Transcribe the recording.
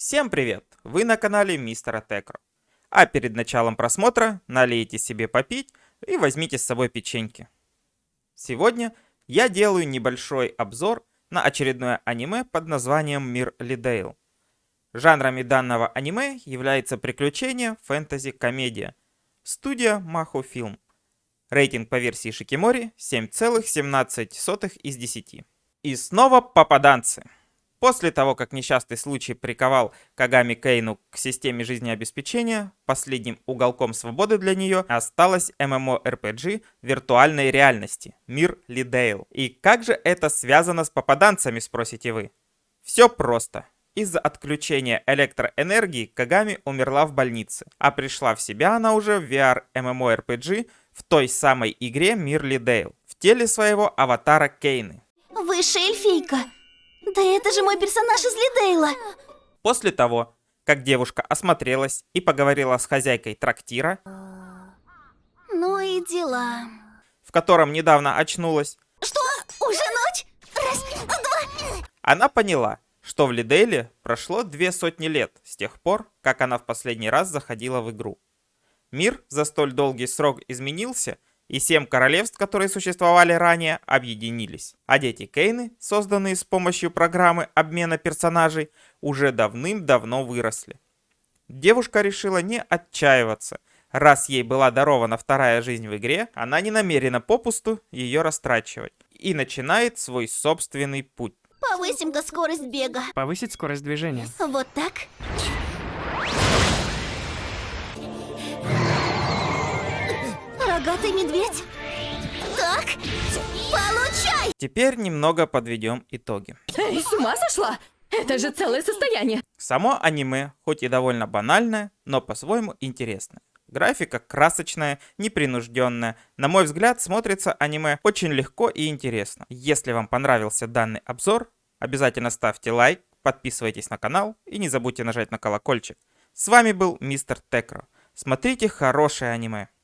Всем привет! Вы на канале Мистера Текро. А перед началом просмотра налейте себе попить и возьмите с собой печеньки. Сегодня я делаю небольшой обзор на очередное аниме под названием Мир Лидейл. Жанрами данного аниме является приключение, фэнтези, комедия. Студия Махо Фильм. Рейтинг по версии Шикимори 7,17 из 10. И снова попаданцы. После того, как несчастный случай приковал Кагами Кейну к системе жизнеобеспечения, последним уголком свободы для нее осталась MMORPG виртуальной реальности «Мир Лидейл». И как же это связано с попаданцами, спросите вы? Все просто. Из-за отключения электроэнергии Кагами умерла в больнице, а пришла в себя она уже в VR MMORPG в той самой игре Мир Лидейл, в теле своего аватара Кейны. Высшая эльфийка. Да это же мой персонаж из Лидейла. После того, как девушка осмотрелась и поговорила с хозяйкой трактира, Ну и дела. в котором недавно очнулась, Что? Уже ночь? Раз, два. она поняла, что в Лидейле прошло две сотни лет с тех пор, как она в последний раз заходила в игру. Мир за столь долгий срок изменился, и семь королевств, которые существовали ранее, объединились. А дети Кейны, созданные с помощью программы обмена персонажей, уже давным-давно выросли. Девушка решила не отчаиваться. Раз ей была дарована вторая жизнь в игре, она не намерена попусту ее растрачивать. И начинает свой собственный путь. Повысим-ка скорость бега. Повысить скорость движения. Вот так. Рогатый медведь. Так. Получай! Теперь немного подведем итоги. Эй, с ума сошла? Это же целое состояние. Само аниме, хоть и довольно банальное, но по-своему интересное. Графика красочная, непринужденная. На мой взгляд, смотрится аниме очень легко и интересно. Если вам понравился данный обзор, обязательно ставьте лайк, подписывайтесь на канал и не забудьте нажать на колокольчик. С вами был Мистер Текро. Смотрите хорошее аниме.